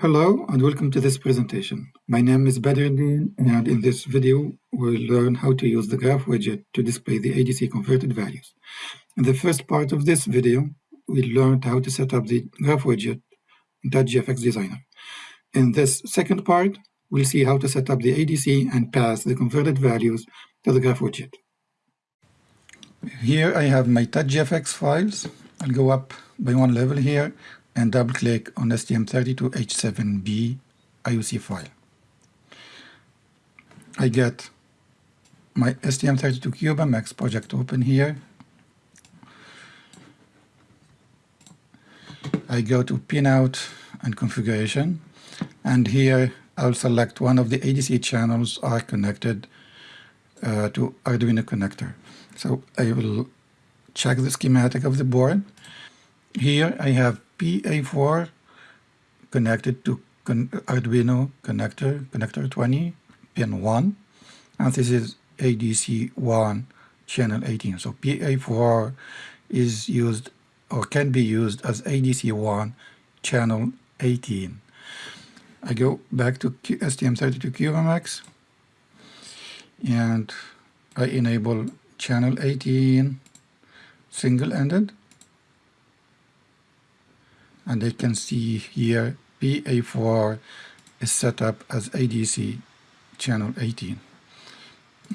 Hello and welcome to this presentation. My name is Badruddin and in this video we'll learn how to use the graph widget to display the ADC converted values. In the first part of this video we learned how to set up the graph widget in TouchGFX Designer. In this second part we'll see how to set up the ADC and pass the converted values to the graph widget. Here I have my TouchGFX files. I'll go up by one level here and double click on STM32H7B IOC file. I get my STM32CubeMX project open here. I go to pinout and configuration and here I'll select one of the ADC channels are connected uh, to Arduino connector. So I will check the schematic of the board. Here I have PA4 connected to con Arduino connector, connector 20, pin 1, and this is ADC1 channel 18. So PA4 is used or can be used as ADC1 channel 18. I go back to STM32CubeMX and I enable channel 18 single-ended and you can see here PA4 is set up as ADC channel 18.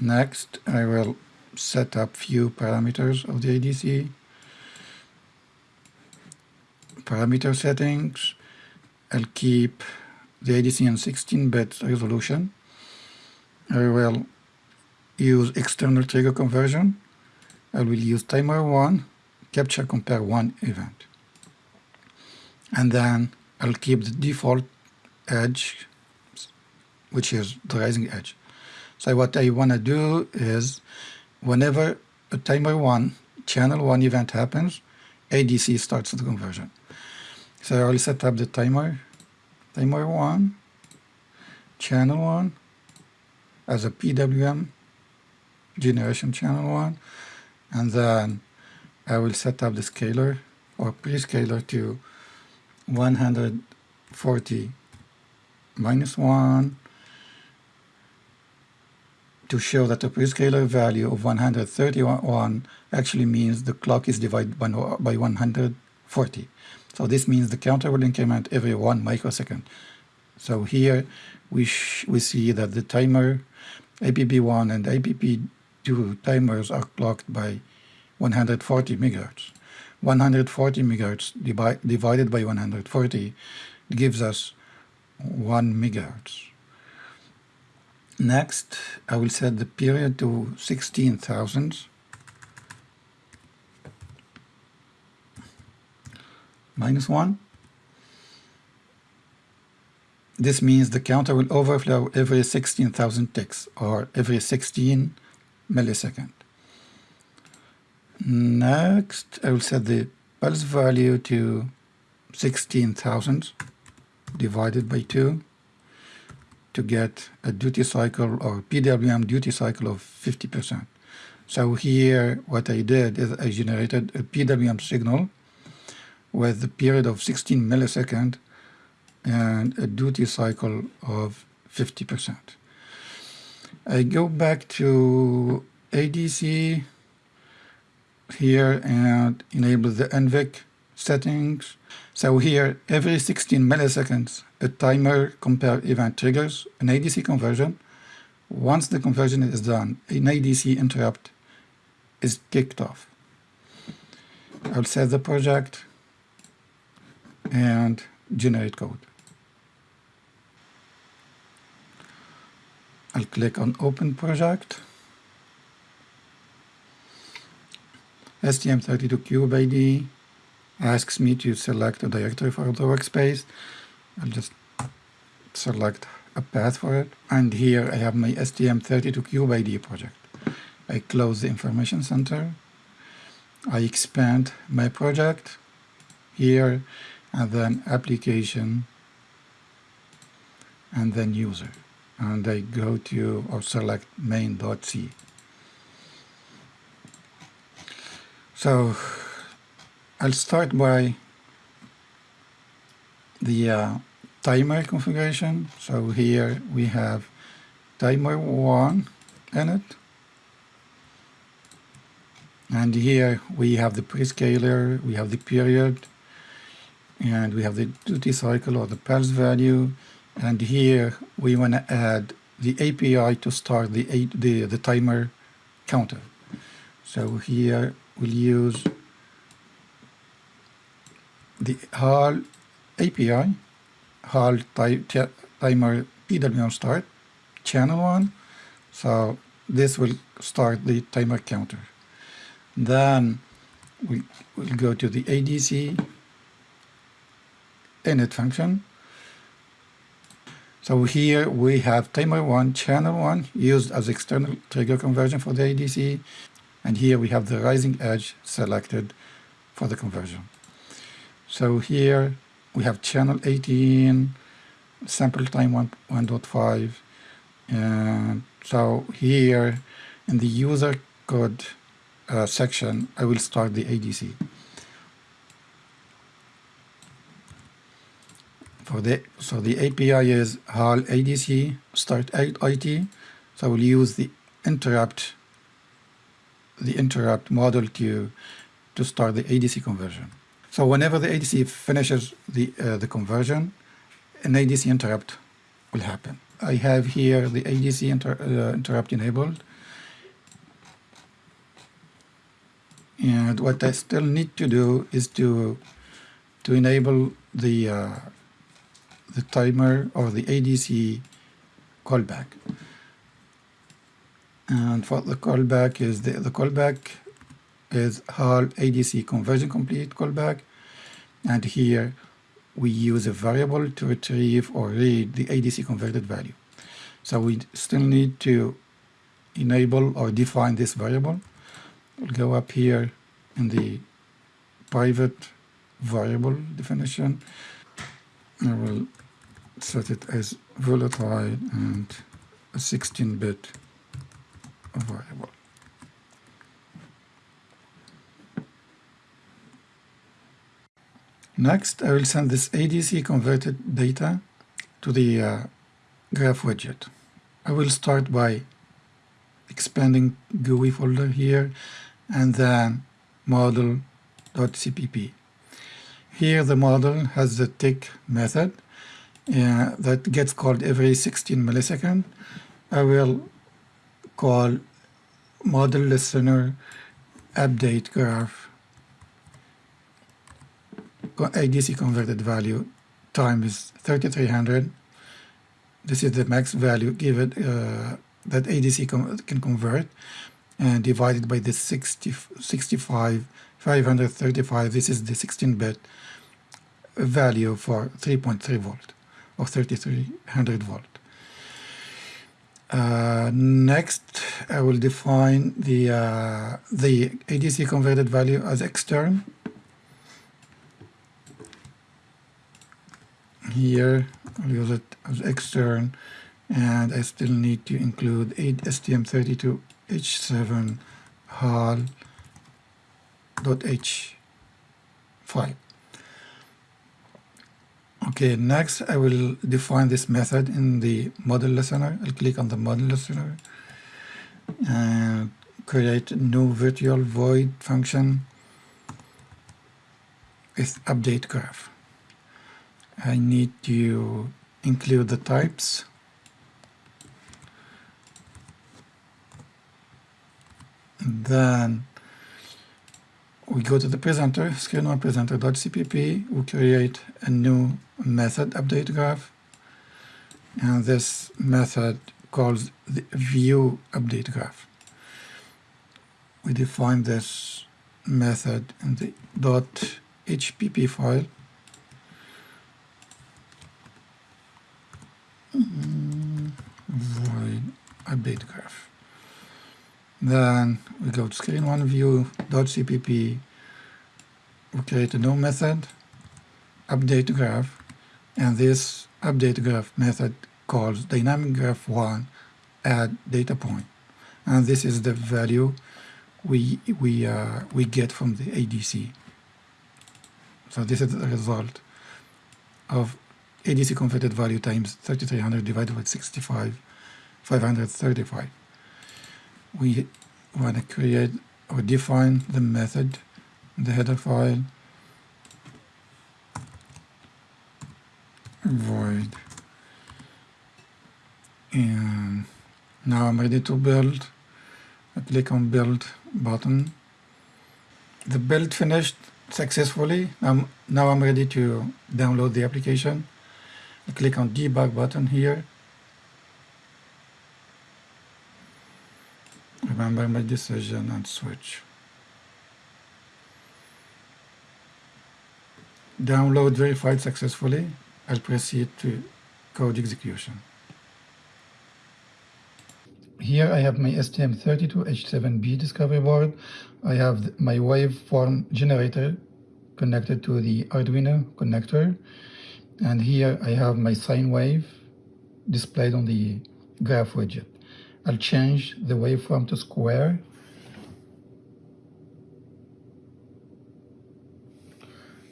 Next, I will set up few parameters of the ADC. Parameter settings, I'll keep the ADC in 16-bit resolution. I will use external trigger conversion. I will use timer 1, capture compare 1 event and then I'll keep the default edge which is the rising edge. So what I want to do is whenever a timer 1 channel 1 event happens ADC starts the conversion. So I'll set up the timer timer 1 channel 1 as a PWM generation channel 1 and then I will set up the scaler or prescaler to 140 minus 1 to show that the prescaler value of 131 actually means the clock is divided by, by 140. So this means the counter will increment every 1 microsecond. So here we, we see that the timer APB1 and APB2 timers are clocked by 140 megahertz. 140 megahertz divided by 140 gives us 1 megahertz. Next, I will set the period to 16,000 minus 1. This means the counter will overflow every 16,000 ticks or every 16 millisecond. Next, I will set the pulse value to 16,000 divided by 2 to get a duty cycle or PWM duty cycle of 50%. So here what I did is I generated a PWM signal with a period of 16 milliseconds and a duty cycle of 50%. I go back to ADC here and enable the NVIC settings. So here, every 16 milliseconds, a timer compare event triggers an ADC conversion. Once the conversion is done, an ADC interrupt is kicked off. I'll save the project and generate code. I'll click on Open Project. STM32CubeIDE asks me to select a directory for the workspace. I'll just select a path for it. And here I have my STM32CubeIDE project. I close the information center. I expand my project here and then application and then user. And I go to or select main.c. So I'll start by the uh, timer configuration. So here we have timer 1 in it. And here we have the prescaler, we have the period, and we have the duty cycle or the pulse value. And here we want to add the API to start the, the, the timer counter. So here we'll use the HAL API, HAL timer PWM start, channel one. So this will start the timer counter. Then we will go to the ADC init function. So here we have timer one, channel one used as external trigger conversion for the ADC. And here we have the rising edge selected for the conversion. So here we have channel 18, sample time 1.5. And so here in the user code uh, section, I will start the ADC. For the, so the API is HAL ADC start IT. So I will use the interrupt the interrupt model to to start the ADC conversion. So whenever the ADC finishes the uh, the conversion, an ADC interrupt will happen. I have here the ADC inter, uh, interrupt enabled. And what I still need to do is to to enable the uh, the timer or the ADC callback. And for the callback is the, the callback is HAL ADC conversion complete callback. And here we use a variable to retrieve or read the ADC converted value. So we still need to enable or define this variable. We'll go up here in the private variable definition. I will set it as volatile and a 16-bit Next, I will send this ADC converted data to the uh, graph widget. I will start by expanding GUI folder here and then model.cpp. Here the model has the tick method uh, that gets called every 16 milliseconds. I will call model listener update graph. ADC converted value time is 3300 this is the max value given uh, that ADC can convert and divided by the 60, 65 535 this is the 16-bit value for 3.3 volt or 3300 volt uh, next, I will define the uh, the ADC converted value as extern. Here, I'll use it as extern, and I still need to include STM32H7 HAL.h5. Okay, next I will define this method in the model listener. I'll click on the model listener and create new virtual void function with update graph. I need to include the types then we go to the presenter, screen one presenter.cpp, we create a new method update graph, and this method calls the view update graph. We define this method in the .hpp file. Mm, void update graph. Then we go to screen one view.cpp. We create a new method, update graph, and this update graph method calls dynamic graph one add data point. And this is the value we we uh, we get from the ADC. So this is the result of ADC converted value times 3300 divided by 65, 535. We want to create or define the method, the header file, void, and now I'm ready to build. I click on build button. The build finished successfully. I'm, now I'm ready to download the application. I click on debug button here. Remember my decision and switch. Download verified successfully. I'll proceed to code execution. Here I have my STM32H7B discovery board. I have my waveform generator connected to the Arduino connector. And here I have my sine wave displayed on the graph widget. I'll change the waveform to square.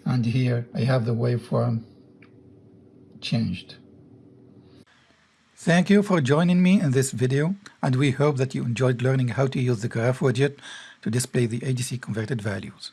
And here I have the waveform changed. Thank you for joining me in this video, and we hope that you enjoyed learning how to use the graph widget to display the ADC converted values.